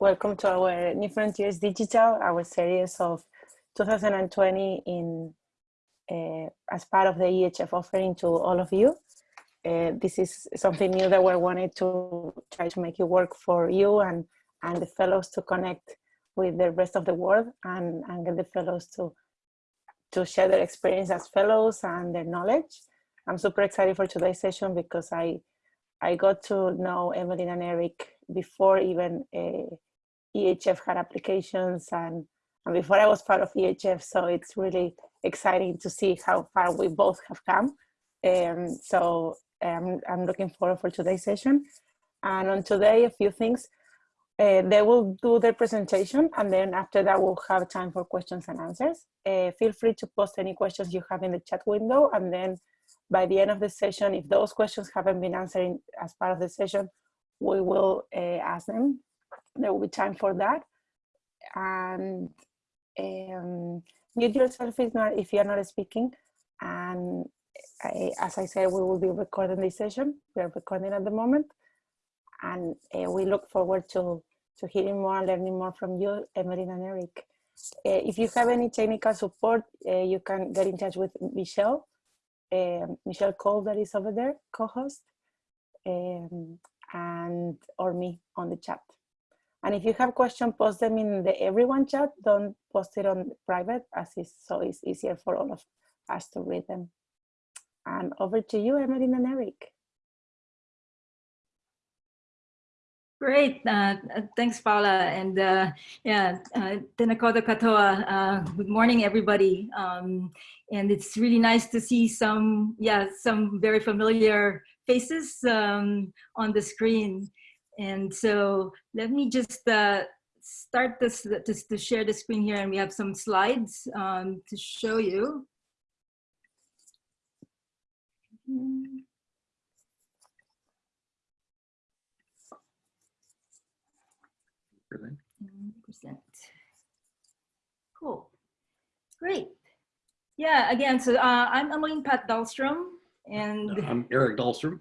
welcome to our New Frontiers Digital, our series of 2020 in uh, as part of the EHF offering to all of you. Uh, this is something new that we wanted to try to make it work for you and, and the fellows to connect with the rest of the world and, and get the fellows to, to share their experience as fellows and their knowledge. I'm super excited for today's session because I, I got to know Emeline and Eric before even uh, EHF had applications and, and before I was part of EHF. So it's really exciting to see how far we both have come. Um, so um, I'm looking forward for today's session. And on today, a few things. Uh, they will do their presentation and then after that we'll have time for questions and answers. Uh, feel free to post any questions you have in the chat window and then by the end of the session, if those questions haven't been answered as part of the session, we will uh, ask them. There will be time for that. And um, mute yourself if, not, if you're not speaking. And I, as I said, we will be recording this session. We are recording at the moment. And uh, we look forward to, to hearing more and learning more from you, Emeline and Eric. Uh, if you have any technical support, uh, you can get in touch with Michelle, Michelle Cole that is over there, co-host. Um, and or me on the chat. And if you have questions, post them in the everyone chat. Don't post it on private as is so it's easier for all of us to read them. And over to you, Emeline and Eric. Great, uh, thanks Paula, and uh, yeah, uh, Tēnā koutou katoa, uh, good morning everybody. Um, and it's really nice to see some, yeah, some very familiar faces um, on the screen. And so let me just uh, start this just to share the screen here and we have some slides um, to show you. Percent. Cool. Great. Yeah, again, so uh, I'm Emeline Paat-Dahlstrom. And I'm Eric Dahlstrom.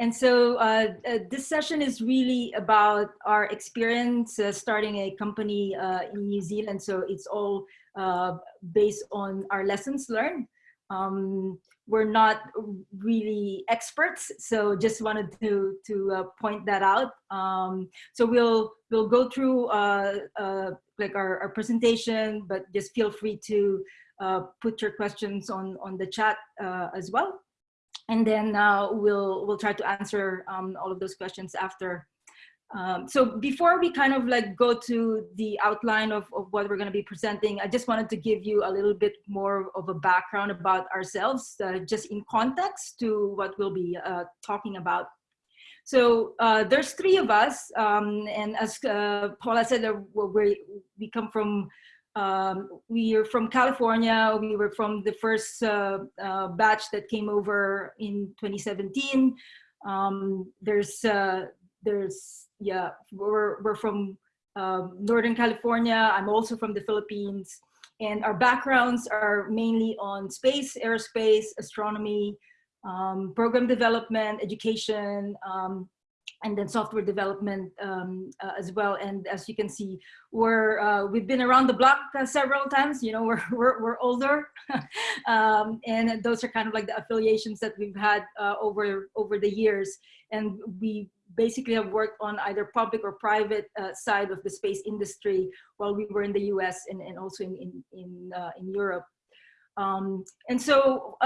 And so uh, uh, this session is really about our experience uh, starting a company uh, in New Zealand. So it's all uh, based on our lessons learned. Um, we're not really experts, so just wanted to to uh, point that out. Um, so we'll we'll go through like our, our presentation, but just feel free to put your questions on on the chat as well and then uh, we'll we'll try to answer um, all of those questions after. Um, so before we kind of like go to the outline of, of what we're going to be presenting, I just wanted to give you a little bit more of a background about ourselves, uh, just in context to what we'll be uh, talking about. So uh, there's three of us, um, and as uh, Paula said, uh, we we come from um, we are from California. We were from the first uh, uh, batch that came over in 2017. Um, there's, uh, there's, yeah, we're, we're from um, Northern California. I'm also from the Philippines. And our backgrounds are mainly on space, aerospace, astronomy, um, program development, education, um, and then software development um, uh, as well. And as you can see, we're, uh, we've been around the block uh, several times, you know, we're, we're, we're older. um, and those are kind of like the affiliations that we've had uh, over, over the years. And we basically have worked on either public or private uh, side of the space industry while we were in the US and, and also in, in, in, uh, in Europe. Um, and so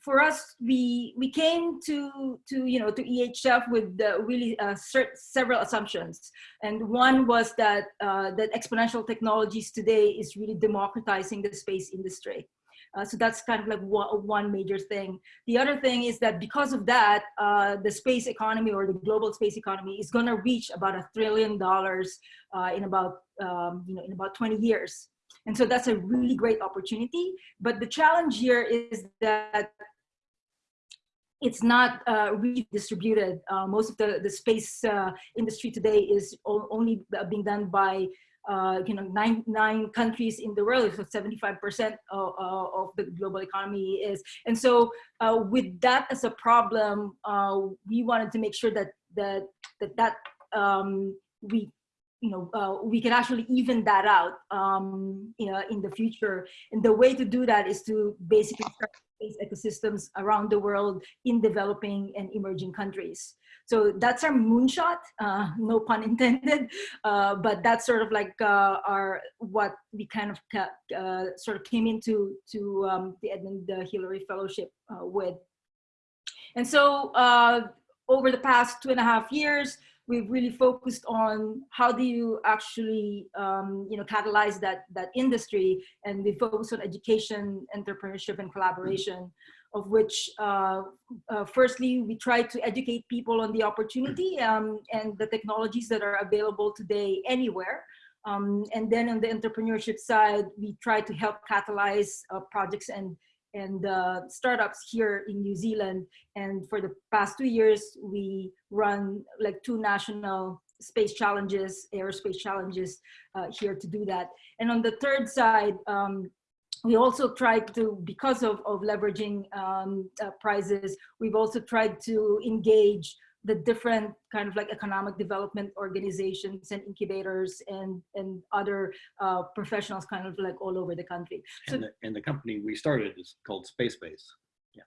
for us, we we came to to you know to EHF with really uh, several assumptions, and one was that uh, that exponential technologies today is really democratizing the space industry. Uh, so that's kind of like one, one, major thing. The other thing is that because of that, uh, the space economy or the global space economy is going to reach about a trillion dollars uh, in about um, you know in about 20 years. And so that's a really great opportunity. But the challenge here is that it's not uh, redistributed. Uh, most of the, the space uh, industry today is only being done by uh, you know nine nine countries in the world. So 75% of, of, the global economy is. And so uh, with that as a problem, uh, we wanted to make sure that that that, that um, we you know, uh, we can actually even that out um, you know, in the future. And the way to do that is to basically start space ecosystems around the world in developing and emerging countries. So that's our moonshot, uh, no pun intended, uh, but that's sort of like uh, our what we kind of sort of came into to um, the Edmund Hillary Fellowship uh, with. And so uh, over the past two and a half years, we've really focused on how do you actually um, you know catalyze that that industry and we focus on education entrepreneurship and collaboration of which uh, uh, firstly, we try to educate people on the opportunity um, and the technologies that are available today anywhere. Um, and then on the entrepreneurship side, we try to help catalyze uh, projects and and uh, startups here in New Zealand. And for the past two years, we run like two national space challenges, aerospace challenges uh, here to do that. And on the third side, um, we also tried to, because of, of leveraging um, uh, prizes, we've also tried to engage the different kind of like economic development organizations and incubators and and other uh, professionals kind of like all over the country. So, and, the, and the company we started is called Space Base. Yeah.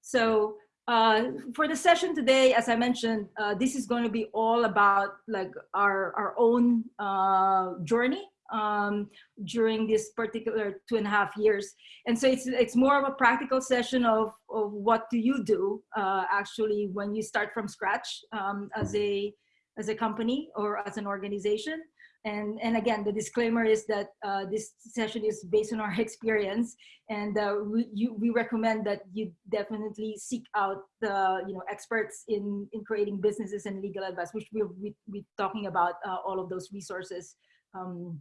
So uh, for the session today, as I mentioned, uh, this is going to be all about like our our own uh, journey um, during this particular two and a half years. And so it's, it's more of a practical session of, of what do you do uh, actually when you start from scratch um, as, a, as a company or as an organization. And, and again, the disclaimer is that uh, this session is based on our experience and uh, we, you, we recommend that you definitely seek out the you know, experts in, in creating businesses and legal advice, which we'll be, be talking about uh, all of those resources um,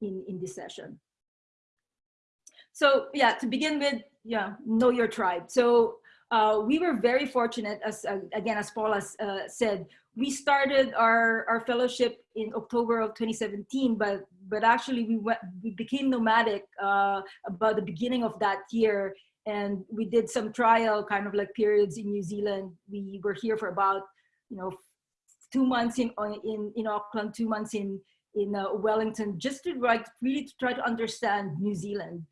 in, in this session. So yeah, to begin with, yeah, know your tribe. So uh, we were very fortunate, as uh, again, as Paul has uh, said, we started our, our fellowship in October of 2017, but but actually we went, we became nomadic uh, about the beginning of that year, and we did some trial kind of like periods in New Zealand. We were here for about you know two months in in in Auckland, two months in in uh, Wellington just to like really to try to understand New Zealand.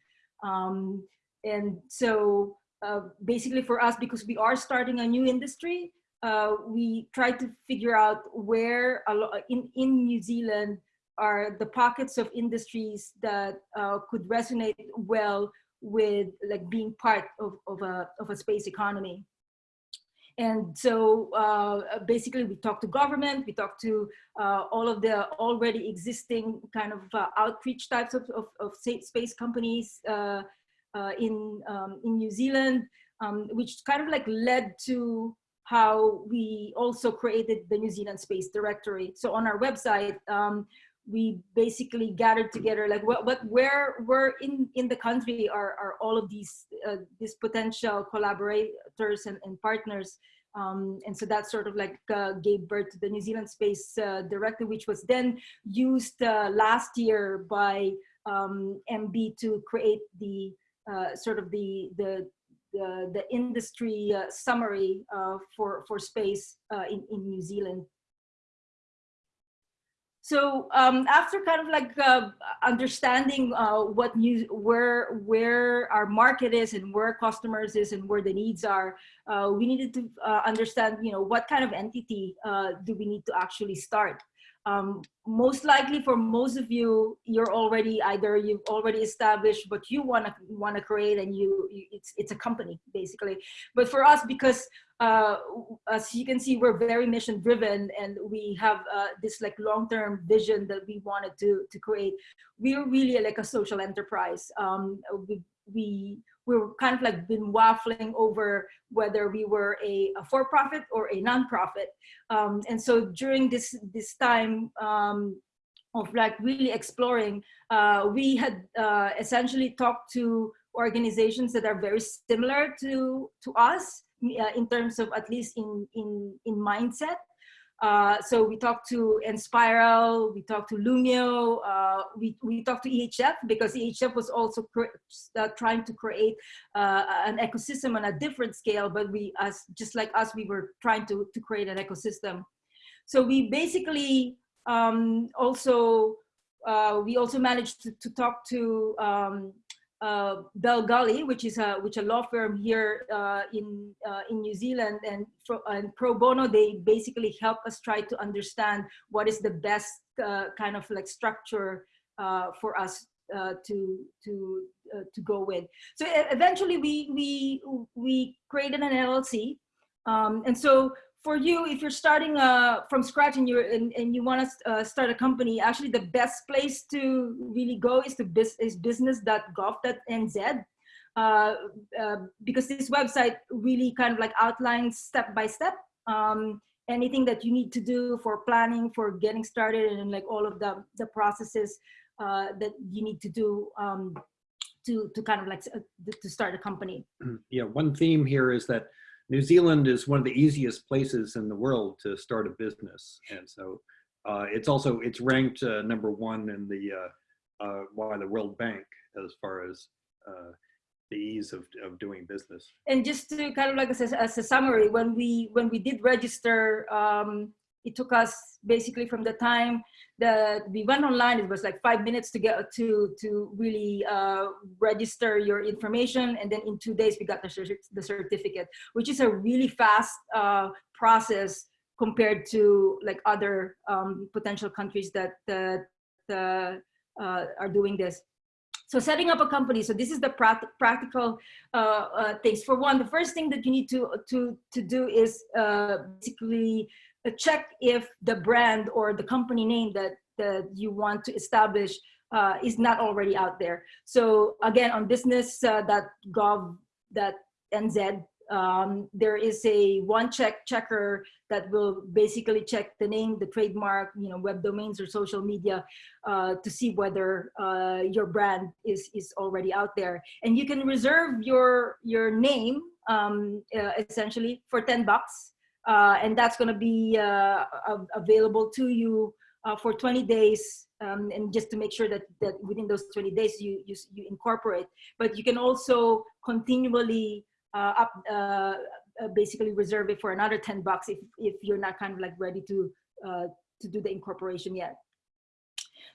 Um, and so uh, basically for us, because we are starting a new industry, uh, we try to figure out where in, in New Zealand are the pockets of industries that uh, could resonate well with like being part of, of, a, of a space economy. And so uh, basically we talk to government, we talk to uh, all of the already existing kind of uh, outreach types of, of, of space companies uh, uh, in, um, in New Zealand, um, which kind of like led to how we also created the New Zealand Space Directory. So on our website, um, we basically gathered together like what, what where where in in the country are are all of these uh, these potential collaborators and, and partners um, and so that sort of like uh, gave birth to the New Zealand Space uh, Directive, which was then used uh, last year by um, MB to create the uh, sort of the the the, the industry uh, summary for for space in in New Zealand. So um, after kind of like uh, understanding uh, what new, where where our market is and where customers is and where the needs are, uh, we needed to uh, understand, you know, what kind of entity uh, do we need to actually start um, most likely for most of you, you're already either you've already established what you want to want to create, and you, you, it's it's a company basically. But for us, because uh, as you can see, we're very mission driven, and we have uh, this like long term vision that we wanted to to create. We're really like a social enterprise. Um, we we we were kind of like been waffling over whether we were a, a for-profit or a non-profit. Um, and so during this, this time um, of like really exploring, uh, we had uh, essentially talked to organizations that are very similar to, to us uh, in terms of at least in, in, in mindset. Uh, so we talked to Enspiral, we talked to Loomio, uh, we, we talked to EHF because EHF was also uh, trying to create uh, an ecosystem on a different scale, but we, as just like us, we were trying to, to create an ecosystem. So we basically Um, also, uh, we also managed to, to talk to um, uh, Bell Gully, which is a which a law firm here uh, in uh, in New Zealand, and, pro, and pro bono they basically help us try to understand what is the best uh, kind of like structure uh, for us uh, to to to go with. So eventually we we we created an LLC, um, and so for you, if you're starting uh, from scratch and, you're, and, and you want to uh, start a company, actually the best place to really go is to biz, is business.gov.nz. Uh, uh, because this website really kind of like outlines step by step um, anything that you need to do for planning, for getting started, and like all of the the processes uh, that you need to do um, to to kind of like uh, to start a company. Yeah, one theme here is that New Zealand is one of the easiest places in the world to start a business. And so uh, it's also, it's ranked uh, number one in the, uh, uh by the World Bank as far as uh, the ease of, of doing business. And just to kind of like as a, as a summary, when we, when we did register, um, it took us basically from the time that we went online, it was like five minutes to get to, to really uh, register your information. And then in two days, we got the, the certificate, which is a really fast uh, process compared to like other um, potential countries that, that uh, are doing this. So setting up a company, so this is the practical uh, uh, things. For one, the first thing that you need to, to, to do is uh, basically check if the brand or the company name that, that you want to establish uh, is not already out there. So again, on business.gov.nz, um, there is a one check checker that will basically check the name, the trademark, you know, web domains or social media uh, to see whether uh, your brand is, is already out there. And you can reserve your, your name um, uh, essentially for 10 bucks uh, and that's going to be uh, available to you uh, for 20 days um, and just to make sure that, that within those 20 days you, you, you incorporate. But you can also continually up, basically reserve it for another 10 bucks if, if you're not kind of like ready to, to do the incorporation yet.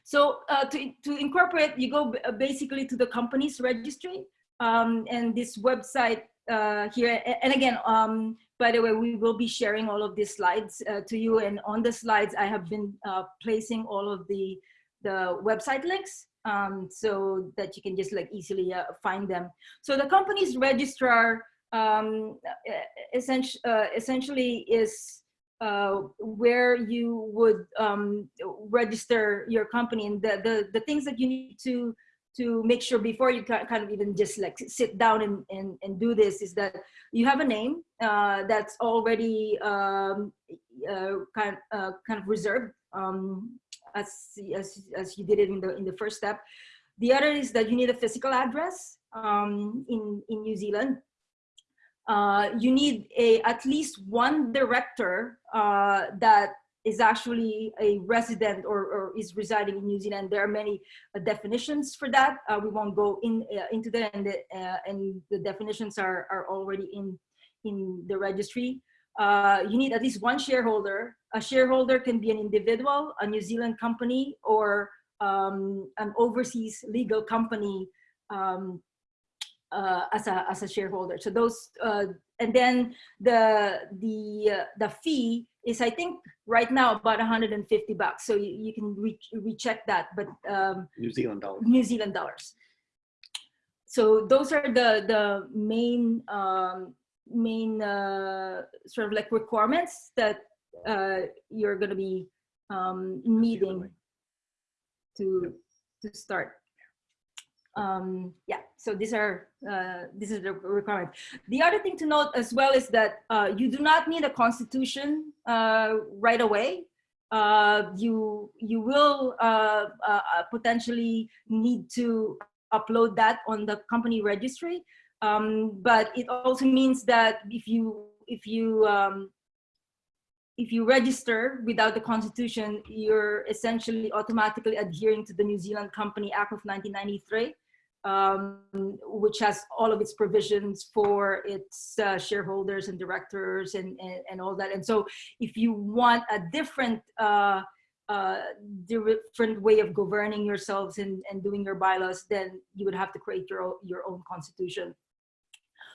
So uh, to, to incorporate, you go basically to the company's registry um, and this website uh, here. And again, um, by the way, we will be sharing all of these slides uh, to you. And on the slides, I have been uh, placing all of the, the website links um, so that you can just like easily uh, find them. So the company's registrar um, essentially, uh, essentially is uh, where you would um, register your company and the, the, the things that you need to to make sure before you kind of even just like sit down and, and, and do this is that you have a name uh, that's already um, uh, kind, uh, kind of reserved um, as, as, as you did it in the, in the first step. The other is that you need a physical address um, in, in New Zealand. Uh, you need a, at least one director uh, that is actually a resident or, or, is residing in New Zealand. There are many uh, definitions for that. Uh, we won't go in uh, into that, and the, uh, and the definitions are, are already in, in the registry. Uh, you need at least one shareholder. A shareholder can be an individual, a New Zealand company, or um, an overseas legal company um, uh, as a as a shareholder. So those and then the the the fee is I think right now about 150 bucks. So you, you can re recheck that, but um, New Zealand dollars. New Zealand dollars. So those are the the main um, main uh, sort of like requirements that uh, you're going to be um, needing to to start um, yeah, so these are, uh, this is the requirement. The other thing to note as well is that uh, you do not need a constitution uh, right away. Uh, you, you will uh, uh, potentially need to upload that on the company registry. Um, but it also means that if you, if you, um, if you register without the constitution, you're essentially automatically adhering to the New Zealand Company Act of 1993 um, which has all of its provisions for its uh, shareholders and directors and, and, and, all that. And so if you want a different uh, uh, different way of governing yourselves and, and doing your bylaws, then you would have to create your own, your own constitution.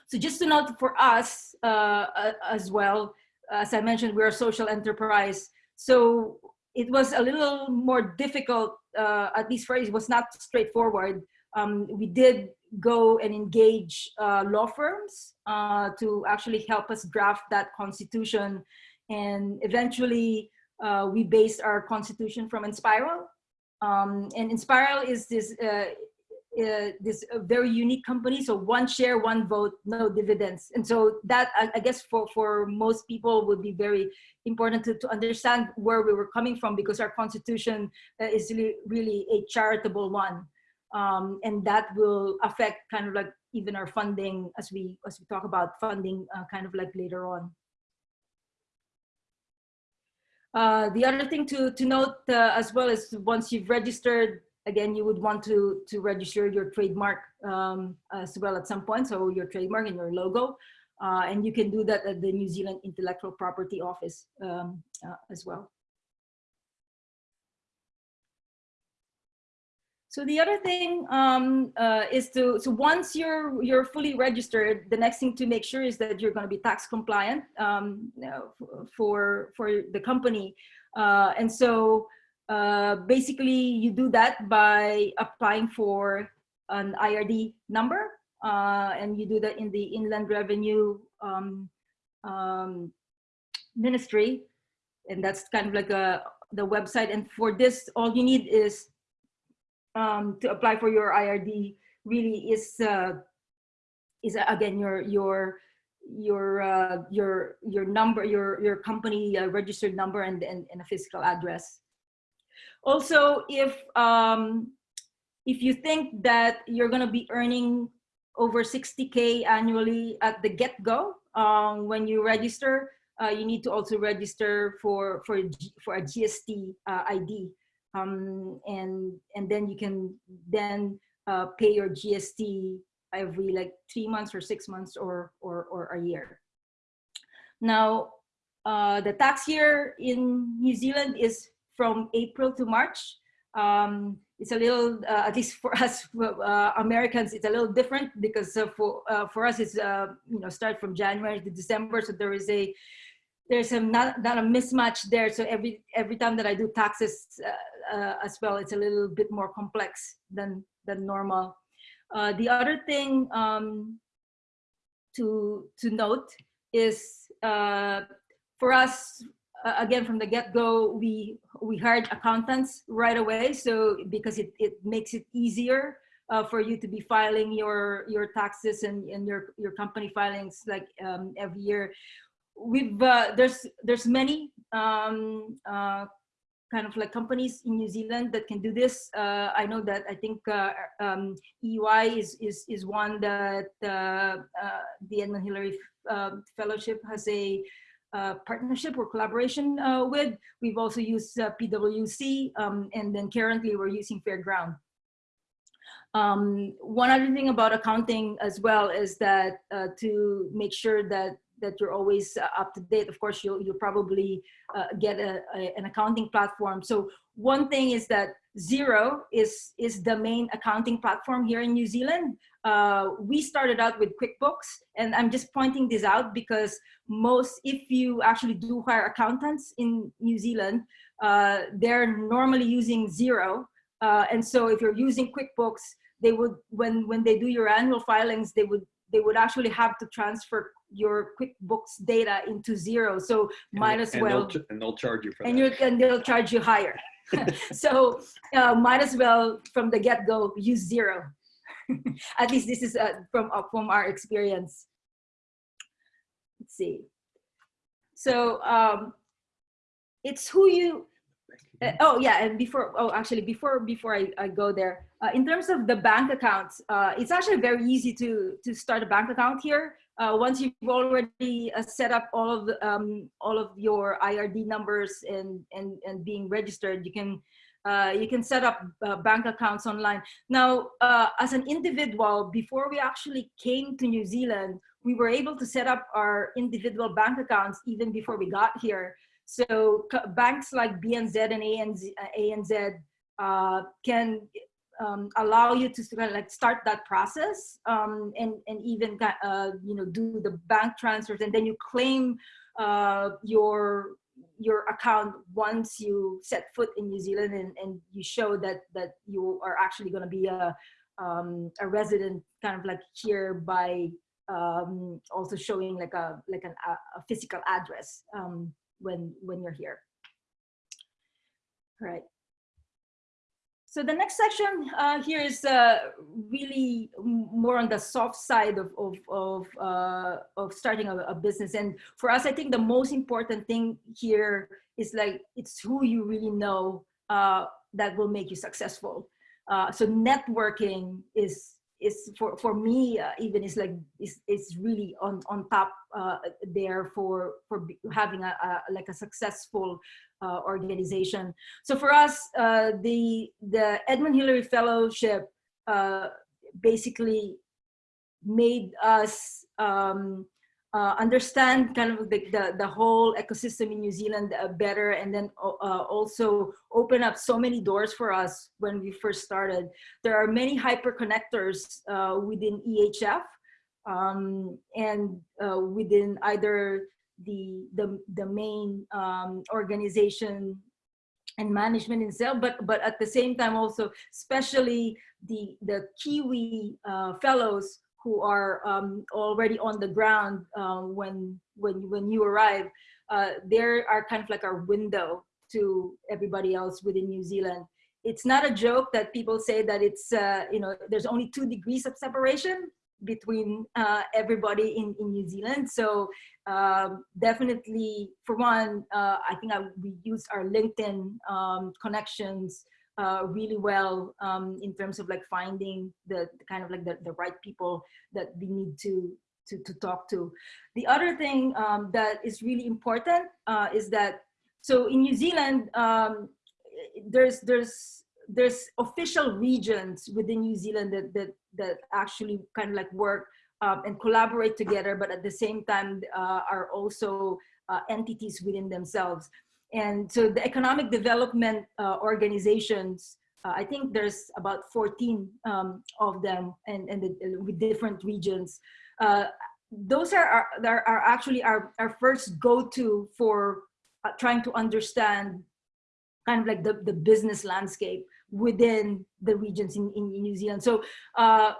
So just to note for us uh, as well, as I mentioned, we're a social enterprise. So it was a little more difficult, uh, at least for us, it was not straightforward. Um, we did go and engage uh, law firms uh, to actually help us draft that constitution. And eventually uh, we based our constitution from Enspiral. Um, and Enspiral is this uh, this uh, very unique company. So one share, one vote, no dividends. And so that, I, I, guess for, for most people would be very important to, to understand where we were coming from because our constitution uh, is really, really a charitable one. Um, and that will affect kind of like even our funding as we, as we talk about funding uh, kind of like later on. Uh, the other thing to, to note uh, as well is once you've registered again, you would want to, to register your trademark um, as well at some point. So your trademark and your logo. Uh, and you can do that at the New Zealand Intellectual Property Office um, uh, as well. So the other thing um, uh, is to, so once you're, you're fully registered, the next thing to make sure is that you're gonna be tax compliant um, for, for the company. Uh, and so uh, basically you do that by applying for an IRD number uh, and you do that in the Inland Revenue um, um, Ministry. And that's kind of like a, the website. And for this all you need is um, to apply for your IRD really is uh, is uh, again your your your uh, your your number your your company uh, registered number and, and, and a physical address also, if, um, if you think that you're gonna be earning over 60K annually at the get-go, um, when you register, uh, you need to also register for, for, for a GST uh, ID. Um, and, and then you can then uh, pay your GST every like three months or six months or, or, or a year. Now, uh, the tax year in New Zealand is from April to March. Um, it's a little, uh, at least for us uh, Americans, it's a little different because uh, for uh, for us it's uh, you know start from January to December, so there is a there's a not, not a mismatch there. So every every time that I do taxes uh, as well, it's a little bit more complex than than normal. the other thing um, to to note is for us uh, again from the get-go we we hired accountants right away so because it, it makes it easier uh, for you to be filing your your taxes and, and your your company filings like um, every year we've uh, there's there's many um, uh, kind of like companies in New Zealand that can do this. Uh, I know that I think uh, um, EY is, is, is one that the Edmund Hillary Fellowship has a uh, partnership or collaboration uh, with. We've also used uh, PwC, um, and then currently we're using Fairground. Um, one other thing about accounting as well is that uh, to make sure that that you're always uh, up to date. Of course, you'll, you'll probably uh, get a, a, an accounting platform. So one thing is that Xero is, is the main accounting platform here in New Zealand. Uh, we started out with QuickBooks and I'm just pointing this out because most, if you actually do hire accountants in New Zealand, uh, they're normally using Xero. Uh, and so if you're using QuickBooks, they would, when, when they do your annual filings, they would they would actually have to transfer your QuickBooks data into Xero. So and might as and well. They'll and they'll charge you for and that. and they'll charge you higher. so uh, might as well from the get-go use Xero. At least this is uh, from uh, from our experience. Let's see. So um, it's who you uh, oh yeah, and before oh actually before before I, I go there, uh, in terms of the bank accounts, uh, it's actually very easy to to start a bank account here. Uh, once you've already uh, set up all of the, um, all of your IRD numbers and and and being registered, you can uh, you can set up bank accounts online. Now, as an individual, before we actually came to New Zealand, we were able to set up our individual bank accounts even before we got here So banks like BNZ and ANZ, uh, ANZ uh, can um, allow you to kind of like start that process um, and and even uh, you know do the bank transfers and then you claim uh, your your account once you set foot in New Zealand and, and you show that that you are actually going to be a um, a resident kind of like here by um, also showing like a like an, a, a physical address. Um, when when you're here. All right. So the next section uh, here is uh, really more on the soft side of, of, of, uh, of starting a, a, business. And for us, I think the most important thing here is like, it's who you really know uh, that will make you successful. Uh, so networking is is for for me uh, even is like is is really on on top uh, there for for having a, a, like a successful uh, organization. So for us uh, the the edmund hillary fellowship uh, basically made us um, uh, understand kind of the, the, the, whole ecosystem in New Zealand uh, better and then uh, also open up so many doors for us when we first started. There are many hyper connectors uh, within EHF um, and uh, within either the, the, the main um, organization and management itself, but but at the same time also, especially the the Kiwi uh, fellows who are um, already on the ground um, when when when you arrive, uh, there are kind of like our window to everybody else within New Zealand. It's not a joke that people say that it's uh, you know there's only two degrees of separation between uh, everybody in, in New Zealand. So um, definitely, for one, uh, I think I, we use our LinkedIn um, connections uh, really well um, in terms of like finding the, the kind of like the, the right people that we need to to, to talk to. The other thing um, that is really important uh, is that so in New Zealand um, there's there's there's official regions within New Zealand that that that actually kind of like work um, and collaborate together, but at the same time uh, are also uh, entities within themselves. And so the economic development uh, organizations, uh, I think there's about 14 um, of them and, and the, with different regions. Uh, those are, are, are actually our, our first go-to for uh, trying to understand kind of like the, the business landscape within the regions in, in New Zealand. So uh,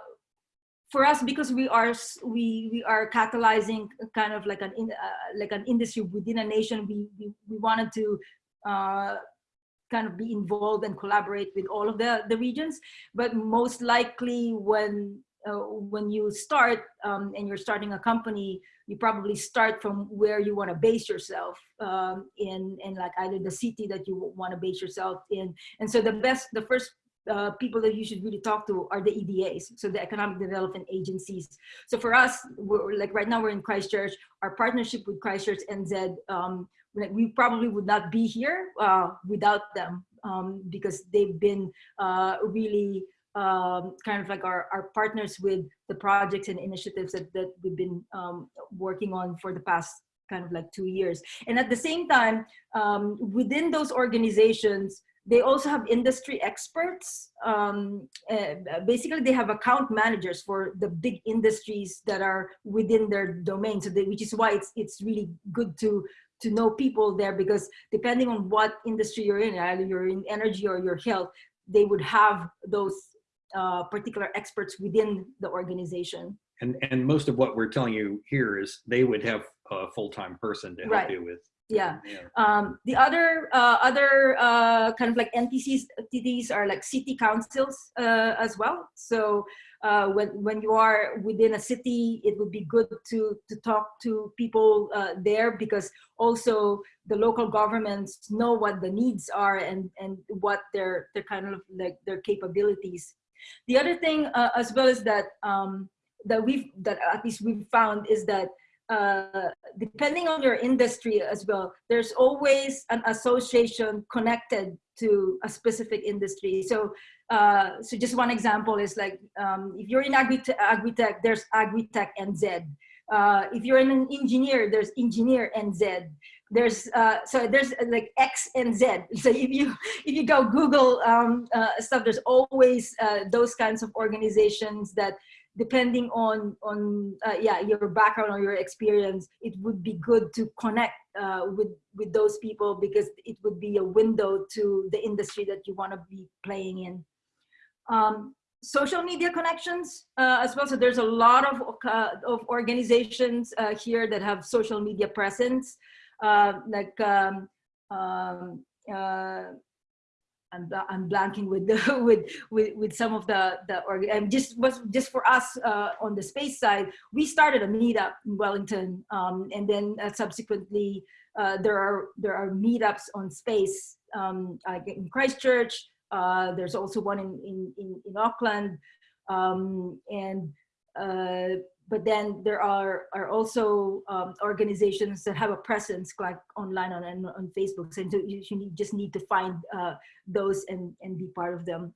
for us because we are we we are catalyzing kind of like an in, uh, like an industry within a nation. We we, we wanted to uh, kind of be involved and collaborate with all of the the regions. But most likely when uh, when you start um, and you're starting a company you probably start from where you want to base yourself um, in in like either the city that you want to base yourself in. And so the best the first uh, people that you should really talk to are the EDAs, so the economic development agencies. So for us, we're like right now we're in Christchurch. Our partnership with Christchurch NZ, um, we probably would not be here uh, without them um, because they've been uh, really um, kind of like our, our partners with the projects and initiatives that, that we've been um, working on for the past kind of like two years. And at the same time, um, within those organizations, they also have industry experts. Um, uh, basically, they have account managers for the big industries that are within their domain. So, they, which is why it's it's really good to to know people there because depending on what industry you're in, either you're in energy or your health, they would have those uh, particular experts within the organization. And and most of what we're telling you here is they would have a full time person to help right. you with yeah. Um, the other uh, other uh, kind of like NTCs TDs are like city councils uh, as well. So uh, when when you are within a city, it would be good to to talk to people uh, there because also the local governments know what the needs are and and what their their kind of like their capabilities. The other thing uh, as well is that um, that we've that at least we've found is that uh, depending on your industry as well, there's always an association connected to a specific industry. So, uh, so just one example is like, um, if you're in agri-tech, there's agri-tech NZ. Uh, if you're an engineer, there's engineer NZ. there's uh, so there's like X and Z. So if you if you go Google um, uh, stuff, there's always uh, those kinds of organizations that, depending on on uh, yeah your background or your experience, it would be good to connect uh, with with those people because it would be a window to the industry that you want to be playing in. Um, social media connections uh, as well. So there's a lot of, uh, of organizations uh, here that have social media presence. Uh, like um, um, I'm, I'm blanking with the with with with some of the the org and just was just for us uh, on the space side we started a meetup in Wellington um, and then uh, subsequently uh, there are there are meetups on space um, in Christchurch uh, there's also one in in in, in Auckland um, and but then there are are also um, organizations that have a presence like online on on Facebook. So you, you just need to find uh, those and and be part of them.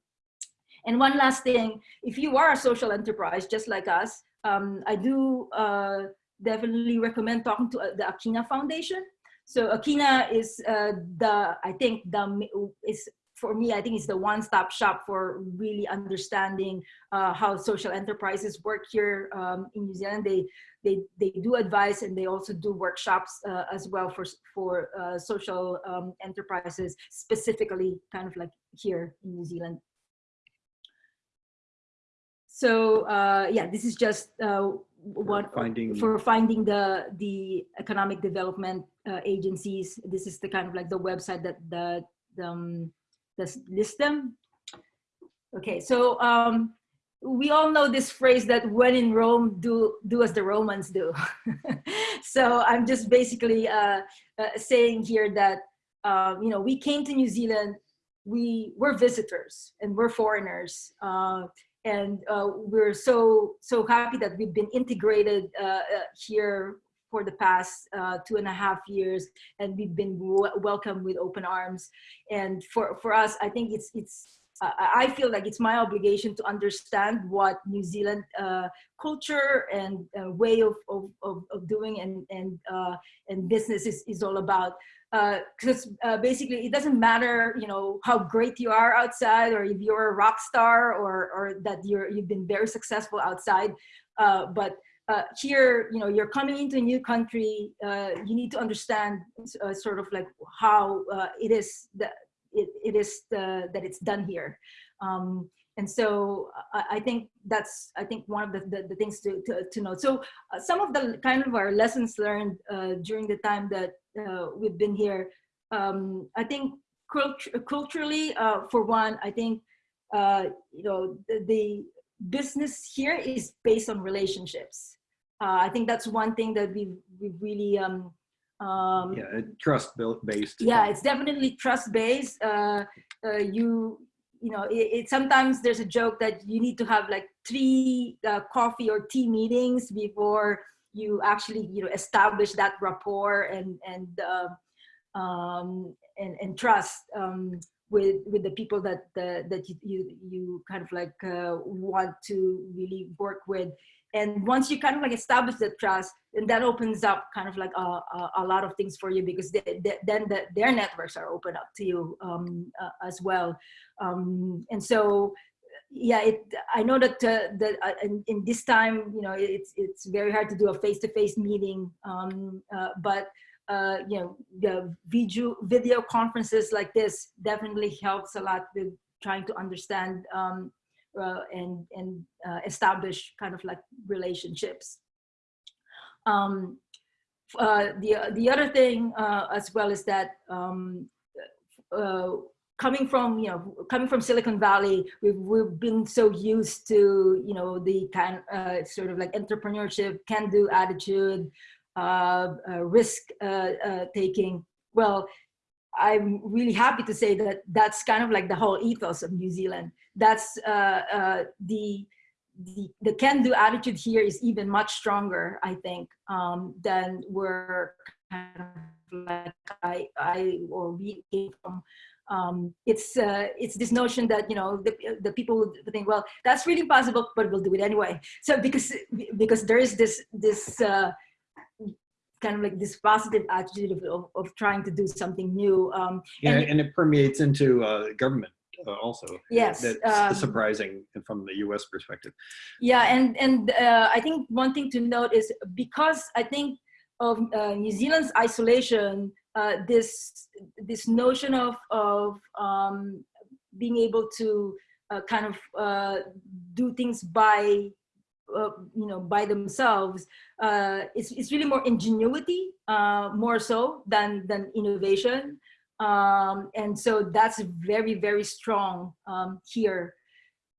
And one last thing, if you are a social enterprise just like us, um, I do uh, definitely recommend talking to uh, the Akina Foundation. So Akina is uh, the I think the is for me, I think it's the one-stop shop for really understanding uh, how social enterprises work here um, in New Zealand. They, they, they do advice and they also do workshops uh, as well for, for uh, social um, enterprises, specifically kind of like here in New Zealand. So uh, yeah, this is just uh, what finding for finding the the economic development uh, agencies. This is the kind of like the website that the um, Let's list them. Okay, so um, we all know this phrase that when in Rome, do, do as the Romans do. so I'm just basically uh, uh, saying here that, um, you know, we came to New Zealand, we were visitors and we're foreigners. Uh, and uh, we're so, so happy that we've been integrated uh, uh, here for the past uh, two and a half years and we've been welcomed with open arms and for for us i think it's it's uh, I feel like it's my obligation to understand what New Zealand uh, culture and uh, way of, of, of, doing and, and, uh, and business is, is all about. Because uh, uh, basically it doesn't matter, you know, how great you are outside or if you're a rock star or, or that you're, you've been very successful outside. but uh, here, you know, you're coming into a new country, uh, you need to understand uh, sort of like how uh, it is that it, it is the, that it's done here. Um, and so I, I, think that's, I think one of the, the, the things to, to, to, note. So uh, some of the kind of our lessons learned uh, during the time that we've been here, um, I think cult culturally, for one, I think, you know, the, the business here is based on relationships. Uh, I think that's one thing that we we really um, um, yeah trust based. Yeah, it's definitely trust based. Uh, uh, you you know it, it, sometimes there's a joke that you need to have like three uh, coffee or tea meetings before you actually you know establish that rapport and and uh, um, and, and trust. Um, with with the people that the, that you, you, kind of like uh, want to really work with. And once you kind of like establish the trust then that opens up kind of like a, a, a lot of things for you because they, they, then the, their networks are open up to you um, uh, as well. Um, and so yeah it i know that uh, that uh, in, in, this time you know it's it's very hard to do a face-to-face -face meeting um, uh, but uh, you know, the video, video conferences like this definitely helps a lot with trying to understand um, uh, and, and uh, establish kind of like relationships. Um, uh, the, the other thing uh, as well is that um, uh, coming from you know coming from Silicon Valley, we've we've been so used to you know the kind uh, sort of like entrepreneurship, can-do attitude, uh, uh, risk uh, taking. Well, I'm really happy to say that that's kind of like the whole ethos of New Zealand. That's the the, the can-do attitude here is even much stronger, I think, um, than we're kind of like I, I or we came from. Um, it's uh, it's this notion that you know the, the people think well that's really possible but we'll do it anyway so because because there is this this uh, kind of like this positive attitude of, of, of trying to do something new. Um, Yeah, and- and it permeates into uh, government uh, also. Yes, That's um, surprising from the U.S. perspective. Yeah, and and uh, I think one thing to note is because I think of uh, New Zealand's isolation, uh, this this notion of of um, being able to uh, kind of uh, do things by uh, you know by themselves uh, it's it's really more ingenuity uh, more so than than innovation, um, and so that's very very strong um, here.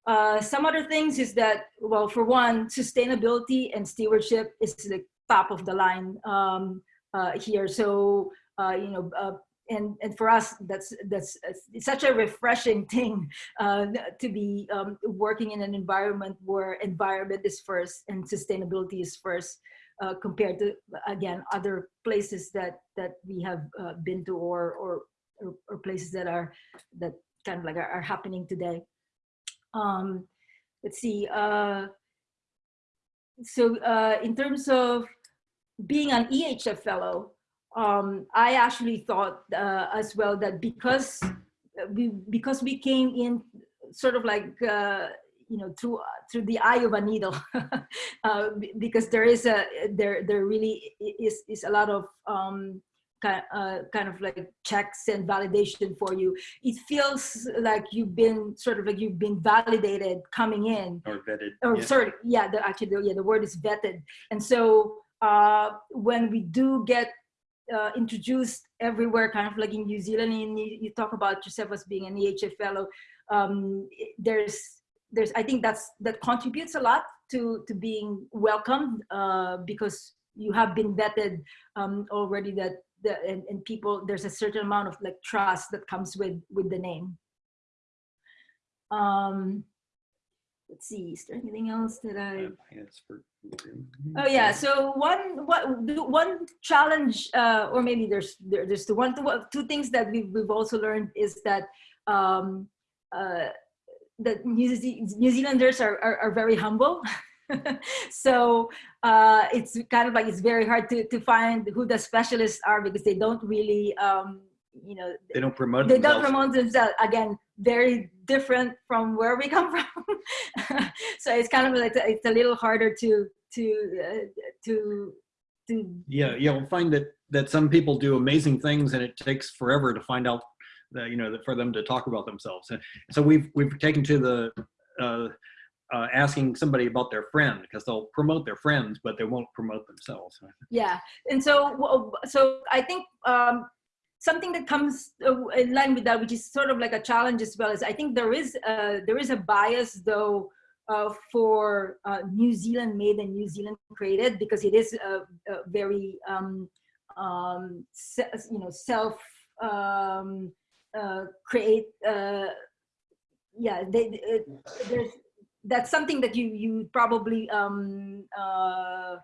Uh, some other things is that, well, for one, sustainability and stewardship is the top of the line um, uh, here. So, uh, you know, uh, and, and for us, that's, that's such a refreshing thing uh, to be um, working in an environment where environment is first and sustainability is first uh, compared to, again, other places that, that we have uh, been to or, or, or, or places that are, that kind of like are, are happening today um, let's see. Uh, so uh, in terms of being an EHF fellow, um, I actually thought uh, as well that because we because we came in sort of like uh, you know through through the eye of a needle uh, because there is a there there really is is a lot of um, kind uh, kind of like checks and validation for you. It feels like you've been sort of like you've been validated coming in. Or vetted. Or yeah. sorry, yeah, the, actually, the, yeah, the word is vetted. And so uh, when we do get uh, introduced everywhere, kind of like in New Zealand, and you, you talk about yourself as being an EHF fellow, um, there's there's I think that's that contributes a lot to to being welcomed uh, because you have been vetted um, already that the, and, and people there's a certain amount of like trust that comes with with the name. Um let's see is there anything else that i oh yeah so one what the one challenge uh or maybe there's there, there's the one two, two things that we've, we've also learned is that um uh that New, Ze- New Zealanders are, are, are very humble. so uh, it's kind of like it's very hard to, to find who the specialists are because they don't really, um, you know, They don't promote they don't promote themselves. Again, very different from where we come from. so it's kind of like it's a little harder to to uh, to to Yeah, you'll find that that some people do amazing things, and it takes forever to find out that you know that for them to talk about themselves. And so we've we've taken to the uh, uh, asking somebody about their friend because they'll promote their friends, but they won't promote themselves. yeah and so so i think um something that comes uh, in line with that which is sort of like a challenge as well is i think there is uh there is a bias though uh, for uh, New Zealand made and New Zealand created because it is a, a very um, um, you know self um, uh, create uh, yeah they, it, there's that's something that you you probably um, uh,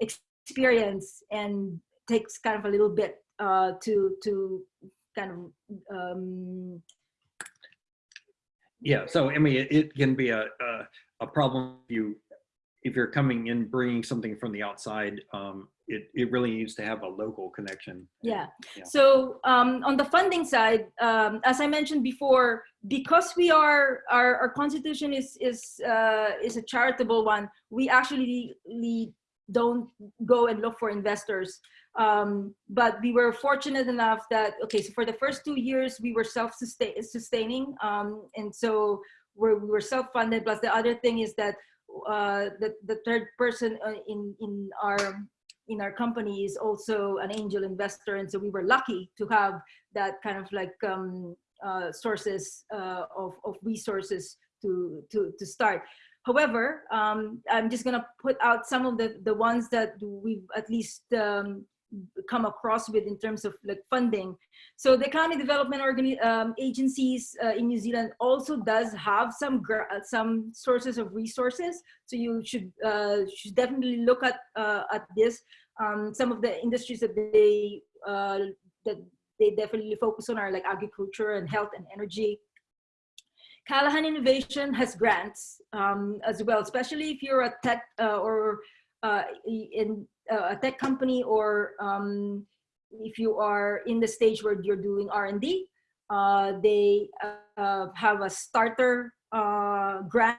experience and takes kind of a little bit uh, to to kind of um, Yeah, so I mean, it, it can be a, a a problem if you if you're coming in bringing something from the outside. Um, it it really needs to have a local connection. Yeah. Yeah. So um, on the funding side, um, as I mentioned before, because we are our, our constitution is is uh, is a charitable one, we actually don't go and look for investors. Um, but we were fortunate enough that okay, so for the first two years we were self-sustaining, um, and so we're, we were self-funded. Plus the other thing is that uh, the the third person uh, in in our in our company is also an angel investor and so we were lucky to have that kind of like um, uh, sources uh, of, of resources to, to, to start. However, um, I'm just gonna put out some of the, the ones that we've at least um, come across with in terms of like funding. So the county development organi um, agencies uh, in New Zealand also does have some uh, some sources of resources. So you should uh, should definitely look at uh, at this. Um, some of the industries that they uh, that they definitely focus on are like agriculture and health and energy. Callaghan Innovation has grants um, as well, especially if you're a tech uh, or uh, in uh, a tech company or um, if you are in the stage where you're doing R&D, uh, they uh, have a starter uh, grant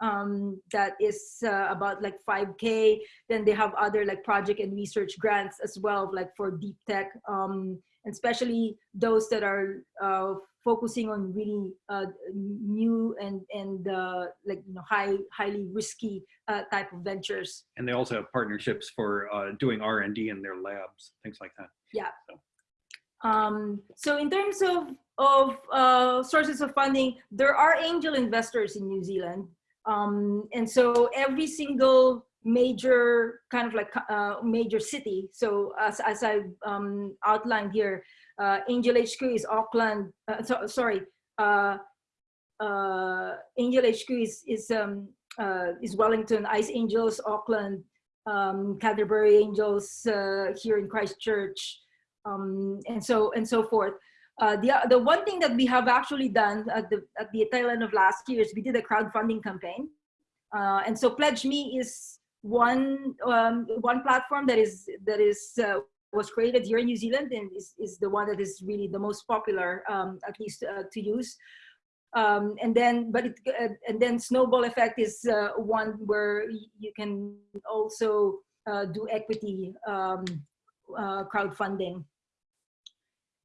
um, that is about like 5K. Then they have other like project and research grants as well, like for deep tech, um, and especially those that are focusing on really uh, new and and uh, like you know high highly risky uh, type of ventures. And they also have partnerships for uh, doing R&D in their labs, things like that. Yeah. Um, so in terms of of uh, sources of funding, there are angel investors in New Zealand, um, and so every single major kind of like uh, major city. So as as I um, outlined here, uh, Angel HQ is Auckland. Uh, so, sorry, uh, uh, Angel HQ is is um, uh, is Wellington, Ice Angels, Auckland, um, Canterbury Angels uh, here in Christchurch, um, and so and so forth. Uh, the the one thing that we have actually done at the at the tail end of last year is we did a crowdfunding campaign, uh, and so PledgeMe is one um, one platform that is that is uh, was created here in New Zealand and is, is the one that is really the most popular, um, at least uh, to use. Um, and then, but it, uh, and then snowball effect is uh, one where you can also uh, do equity um, uh, crowdfunding.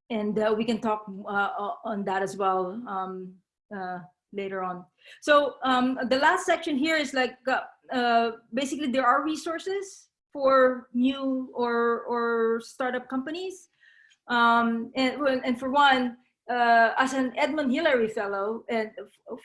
And uh, we can talk on that as well um, later on. So um, the last section here is like, basically there are resources for new or or startup companies. Um, and and for one, uh, as an Edmund Hillary Fellow, and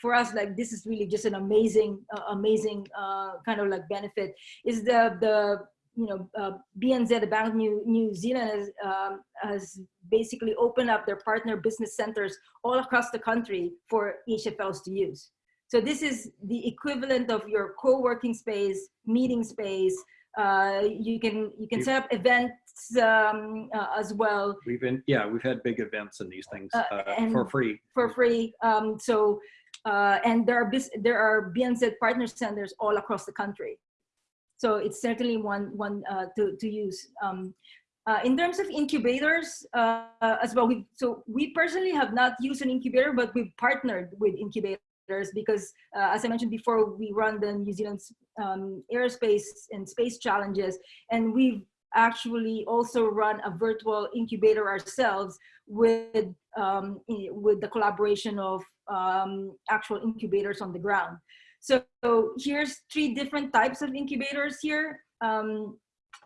for us, like this is really just an amazing, uh, amazing uh, kind of like benefit. Is the the you know uh, BNZ, Bank New New Zealand, has um, has basically opened up their partner business centers all across the country for HFLs to use. So this is the equivalent of your co-working space, meeting space, you can you can set up events um, uh, as well. We've been yeah we've had big events and these things Uh, uh, for free. for free. Um, so, uh, and there are there are BNZ partner centers all across the country. So it's certainly one one uh, to to use. Um, uh, in terms of incubators uh, as well, we so we personally have not used an incubator, but we've partnered with incubators because, uh, as I mentioned before, we run the New Zealand's um, aerospace and space challenges, and we've actually also run a virtual incubator ourselves with um, with the collaboration of um, actual incubators on the ground. So, so, here's three different types of incubators here. Um,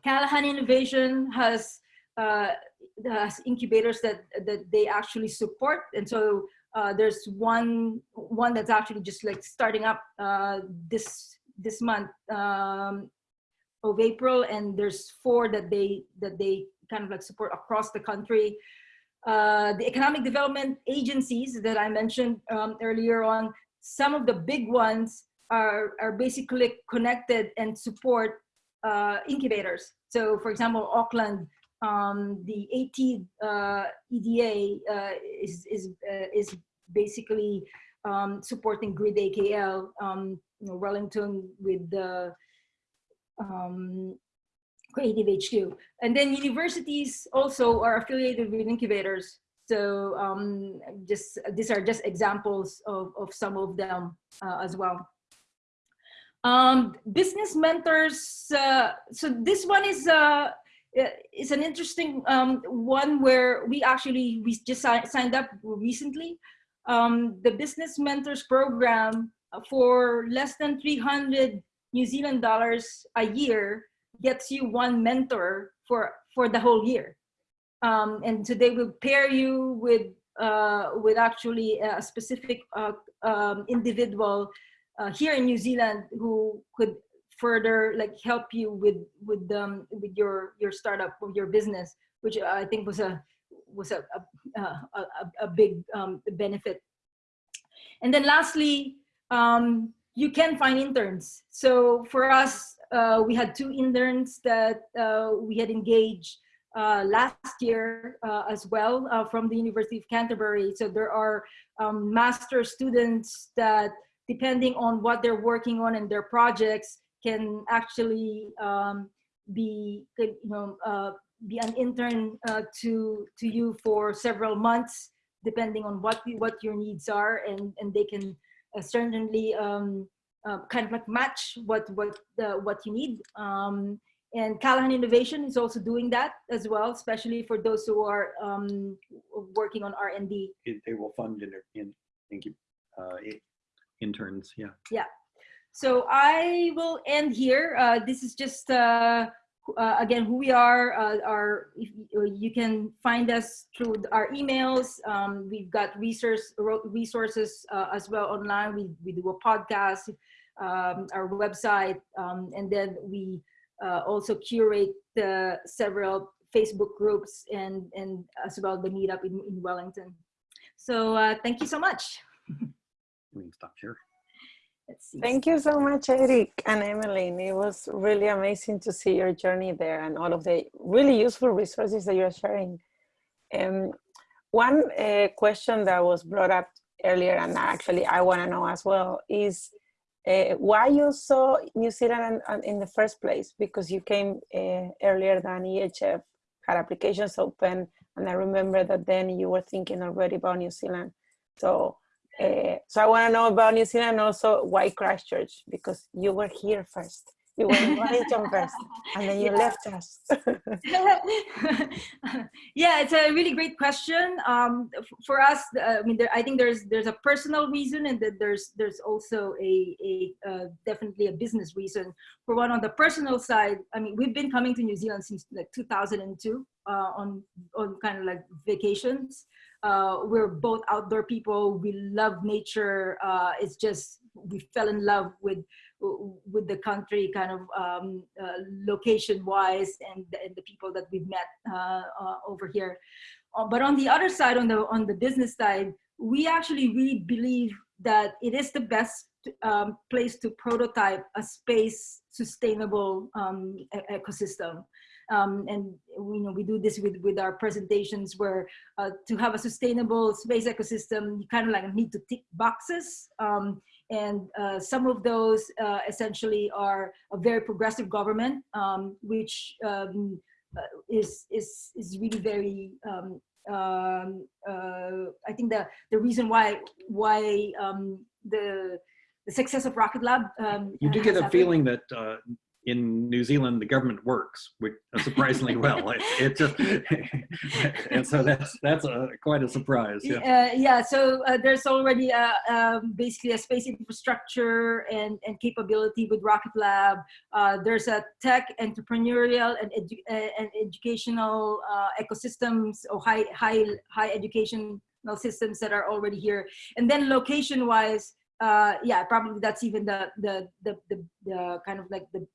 Callaghan Innovation has uh, has incubators that that they actually support, and so uh, there's one one that's actually just like starting up uh, this this month um, of April, and there's four that they that they kind of like support across the country. Uh, the economic development agencies that I mentioned um, earlier on, some of the big ones are are basically connected and support uh, incubators. So, for example, Auckland, um, the AT uh, EDA uh, is is uh, is basically um, supporting Grid AKL, um, you know, Wellington with the um, Creative HQ. And then universities also are affiliated with incubators. So um, just these are just examples of, of some of them uh, as well. Um, business mentors. Uh, so this one is uh, is an interesting um, one where we actually we just signed up recently. Um, the business mentors program for less than 300 New Zealand dollars a year gets you one mentor for for the whole year. Um, and today we'll pair you with uh, with actually a specific uh, um, individual uh, here in New Zealand who could further like help you with with um, with your your startup or your business which I think was a was a a, a, a big um, benefit and then lastly um, you can find interns. So for us, uh, we had two interns that uh, we had engaged uh, last year uh, as well uh, from the University of Canterbury. So there are um, master students that, depending on what they're working on and their projects, can actually um, be you know uh, be an intern uh, to to you for several months, depending on what what your needs are, and and they can uh, certainly um, uh, kind of like match what what uh, what you need. Um, and Callaghan Innovation is also doing that as well, especially for those who are um, working on R and D. It- They will fund in, in, thank you, uh, interns, yeah. Yeah. So I will end here. Uh, this is just uh, uh, again who we are. Uh, our if, you can find us through our emails. Um, we've got resource resources uh, as well online. We we do a podcast, um, our website, um, and then we uh, also curate the several Facebook groups and and as well the meetup in, in Wellington. So uh, thank you so much. We stop here. Thank you so much, Eric and Emeline. It was really amazing to see your journey there and all of the really useful resources that you're sharing. Um, one uh, question that was brought up earlier, and actually I want to know as well, is uh, why you saw New Zealand in, in the first place? Because you came uh, earlier than EHF had applications open, and I remember that then you were thinking already about New Zealand. So uh, so I want to know about New Zealand and also why Christchurch because you were here first. You were in Wellington first, and then you Yeah. left us. yeah, it's a really great question. Um, for us, uh, I mean, there, I think there's there's a personal reason, and that there's there's also a a uh, definitely a business reason. For one, on the personal side, I mean, we've been coming to New Zealand since like 2002 uh, on on kind of like vacations. Uh, we're both outdoor people. We love nature. Uh, it's just we fell in love with with the country kind of um, uh, location wise and, and the people that we've met uh, uh, over here. Uh, but on the other side, on the on the business side, we actually really believe that it is the best um, place to prototype a space sustainable um, e- ecosystem. Um, and you know we do this with with our presentations where uh, to have a sustainable space ecosystem you kind of like need to tick boxes um, and uh, some of those uh, essentially are a very progressive government, um, which um, uh, is is is really very. Um, um, uh, I think the the reason why why um, the the success of Rocket Lab. Um, You do get a happened- feeling that uh, in New Zealand, the government works which, uh, surprisingly well. It, it just, and so that's that's a quite a surprise. Yeah. Uh, yeah, so uh, there's already a, um, basically a space infrastructure and, and capability with Rocket Lab. Uh, there's a tech, entrepreneurial, and, edu uh, and educational uh, ecosystems or high, high, high educational systems that are already here. And then location-wise, uh, yeah, probably that's even the, the, the, the, the kind of like the